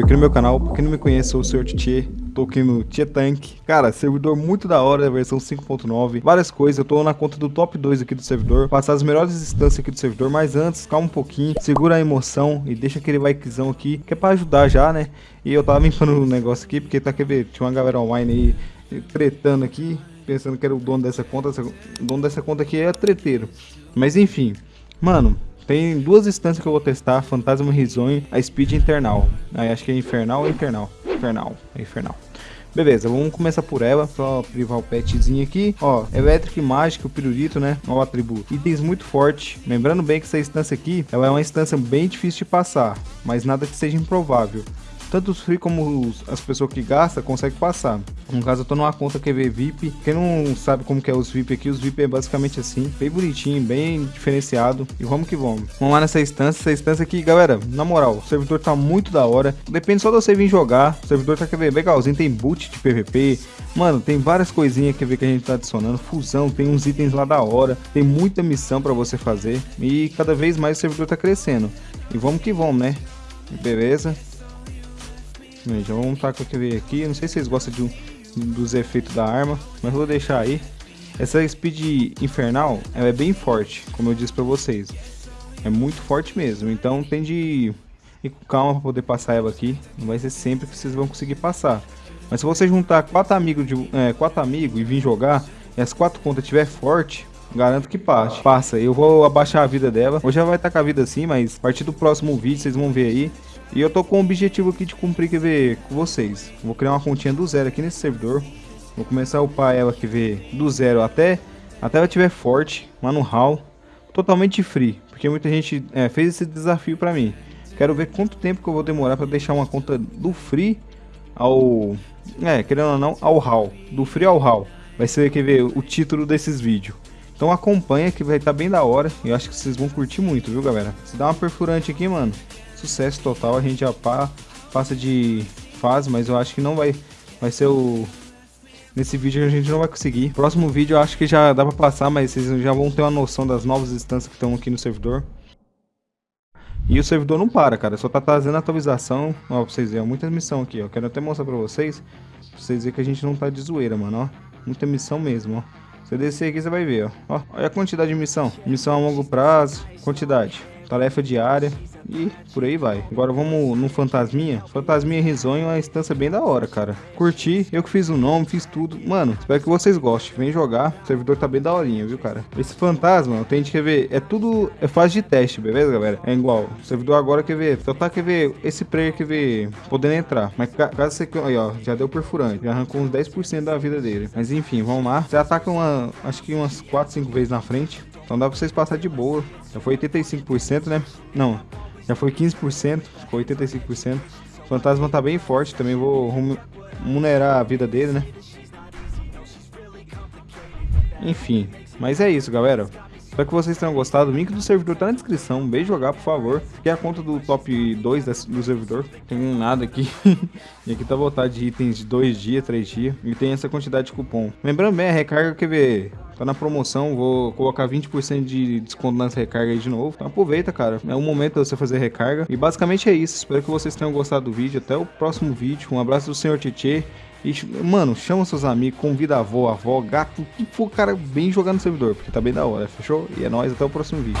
aqui no meu canal. Pra quem não me conhece, sou o Sr. Tietê, tô aqui no Tank. Cara, servidor muito da hora, versão 5.9, várias coisas. Eu tô na conta do top 2 aqui do servidor, passar as melhores instâncias aqui do servidor, mas antes, calma um pouquinho, segura a emoção e deixa aquele likezão aqui, que é pra ajudar já, né? E eu tava limpando o negócio aqui, porque tá, quer ver, tinha uma galera online aí, tretando aqui, pensando que era o dono dessa conta, o dono dessa conta aqui é treteiro. Mas enfim, mano, tem duas instâncias que eu vou testar, Fantasma Risonho, a Speed Internal. Aí acho que é Infernal ou Infernal? Infernal, é Infernal. Beleza, vamos começar por ela, só privar o petzinho aqui. Ó, Electric Mágico, o pirulito, né? Ó o atributo. Itens muito forte. Lembrando bem que essa instância aqui, ela é uma instância bem difícil de passar, mas nada que seja improvável tanto os free como os, as pessoas que gastam conseguem passar. No caso, eu tô numa conta QV VIP. Quem não sabe como que é os VIP aqui, os VIP é basicamente assim, bem bonitinho, bem diferenciado. E vamos que vamos. Vamos lá nessa instância. Essa instância aqui, galera, na moral, o servidor tá muito da hora. Depende só de você vir jogar. O servidor tá QV legalzinho, tem boot de PVP. Mano, tem várias coisinhas que que a gente tá adicionando. Fusão, tem uns itens lá da hora. Tem muita missão para você fazer. E cada vez mais o servidor tá crescendo. E vamos que vamos, né? Beleza. Já vamos estar com aquele aqui. Não sei se vocês gostam de, dos efeitos da arma, mas vou deixar aí. Essa Speed Infernal, ela é bem forte, como eu disse pra vocês. É muito forte mesmo, então tem de ir com calma pra poder passar ela aqui. Não vai ser sempre que vocês vão conseguir passar. Mas se você juntar quatro amigos, de, é, quatro amigos e vir jogar, e as quatro contas tiver forte, garanto que passe. Passa, eu vou abaixar a vida dela. Hoje já vai estar com a vida assim, mas a partir do próximo vídeo vocês vão ver aí. E eu tô com o objetivo aqui de cumprir, ver, com vocês. Vou criar uma continha do zero aqui nesse servidor. Vou começar a upar ela, ver, do zero até, até ela estiver forte, lá no hall. Totalmente free, porque muita gente é, fez esse desafio pra mim. Quero ver quanto tempo que eu vou demorar pra deixar uma conta do free ao... É, querendo ou não, ao hall. Do free ao hall. Vai ser, ver, o título desses vídeos. Então acompanha que vai estar tá bem da hora. Eu acho que vocês vão curtir muito, viu, galera? Se dá uma perfurante aqui, mano sucesso total. A gente já pa, passa de fase, mas eu acho que não vai, vai ser o... Nesse vídeo a gente não vai conseguir. Próximo vídeo eu acho que já dá pra passar, mas vocês já vão ter uma noção das novas instâncias que estão aqui no servidor. E o servidor não para, cara. Só tá trazendo atualização. Ó, pra vocês verem, muita missão aqui, ó. Quero até mostrar pra vocês. Pra vocês verem que a gente não tá de zoeira, mano, ó. Muita missão mesmo, ó. Você descer aqui, você vai ver, ó. ó. Olha a quantidade de missão. Missão a longo prazo. Quantidade. Tarefa diária e por aí vai. Agora vamos no Fantasminha. Fantasminha Risonho é uma instância bem da hora, cara. Curti, eu que fiz o nome, fiz tudo. Mano, espero que vocês gostem. Vem jogar, o servidor tá bem daorinha, viu, cara? Esse fantasma, eu tenho que ver, é tudo, é fase de teste, beleza, galera? É igual, o servidor agora quer ver, só tá quer ver, esse player quer ver, podendo entrar. Mas caso você, aí ó, já deu perfurante, já arrancou uns 10% da vida dele. Mas enfim, vamos lá. Você ataca uma, acho que umas 4, 5 vezes na frente. Então dá pra vocês passar de boa. Já foi 85%, né? Não, já foi 15%, ficou 85%. O fantasma tá bem forte, também vou remunerar a vida dele, né? Enfim, mas é isso, galera. Espero que vocês tenham gostado. O link do servidor tá na descrição. Beijo jogar, por favor. Aqui é a conta do top 2 do servidor. Tem nada aqui. e aqui tá voltado de itens de 2 dias, 3 dias. E tem essa quantidade de cupom. Lembrando bem, a recarga quer ver. Tá na promoção, vou colocar 20% de desconto nessa recarga aí de novo. Então aproveita, cara. É um momento de você fazer recarga. E basicamente é isso. Espero que vocês tenham gostado do vídeo. Até o próximo vídeo. Um abraço do Senhor Tietê. E, mano, chama seus amigos, convida a avó, a avó, gato, que for cara bem jogar no servidor, porque tá bem da hora, fechou? E é nóis, até o próximo vídeo.